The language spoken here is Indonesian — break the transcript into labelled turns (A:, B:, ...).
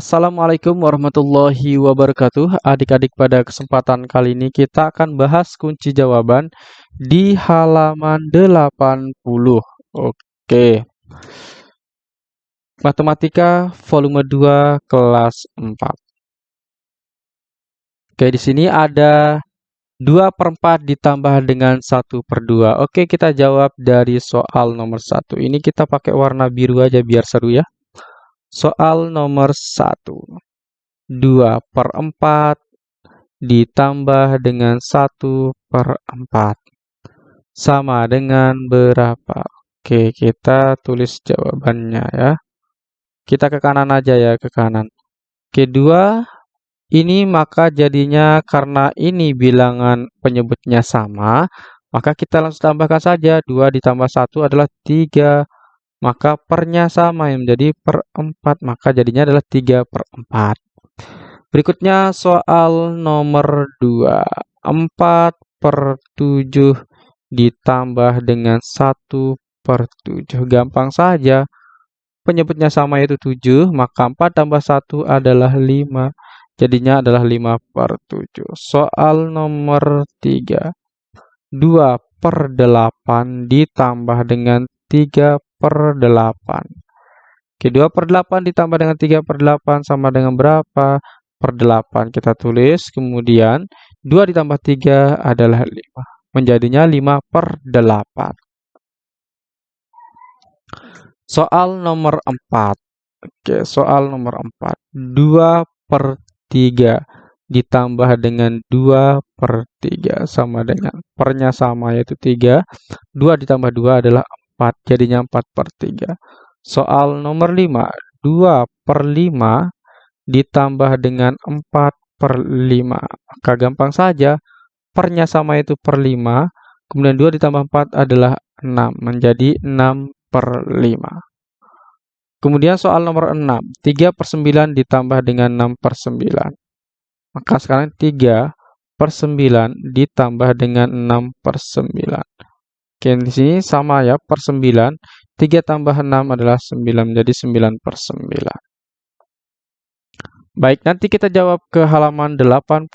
A: Assalamualaikum warahmatullahi wabarakatuh. Adik-adik, pada kesempatan kali ini kita akan bahas kunci jawaban di halaman 80. Oke. Matematika volume 2 kelas 4. Oke, di sini ada 2 per 4 ditambah dengan 1 per 2. Oke, kita jawab dari soal nomor 1. Ini kita pakai warna biru aja biar seru ya. Soal nomor 1. 2 per 4 ditambah dengan 1 per 4. Sama dengan berapa? Oke, kita tulis jawabannya ya. Kita ke kanan aja ya, ke kanan. Oke, 2 ini maka jadinya karena ini bilangan penyebutnya sama, maka kita langsung tambahkan saja. 2 ditambah 1 adalah 3 maka pernya sama yang menjadi per 4, maka jadinya adalah 3 per 4. Berikutnya soal nomor 2. 4 per 7 ditambah dengan 1 per 7. Gampang saja. Penyebutnya sama yaitu 7, maka 4 tambah 1 adalah 5. Jadinya adalah 5 per 7. Soal nomor 3. 2 per 8 ditambah dengan 3 per 8. Oke, 2 per 8 ditambah dengan 3 per 8 sama dengan berapa? Per 8 kita tulis, kemudian 2 ditambah 3 adalah 5. Menjadinya 5 per 8. Soal nomor 4. Oke, soal nomor 4. 2 per 3 ditambah dengan 2 per 3 sama dengan pernya sama yaitu 3. 2 ditambah 2 adalah 4, jadinya 4 per 3. Soal nomor 5, 2 per 5 ditambah dengan 4 per 5. Maka gampang saja, pernya sama itu per 5, kemudian 2 ditambah 4 adalah 6, menjadi 6 per 5. Kemudian soal nomor 6, 3 per 9 ditambah dengan 6 per 9. Maka sekarang 3 per 9 ditambah dengan 6 per 9. Oke, di sini sama ya, per 9. 3 tambah 6 adalah 9, menjadi 9 per 9. Baik, nanti kita jawab ke halaman 81.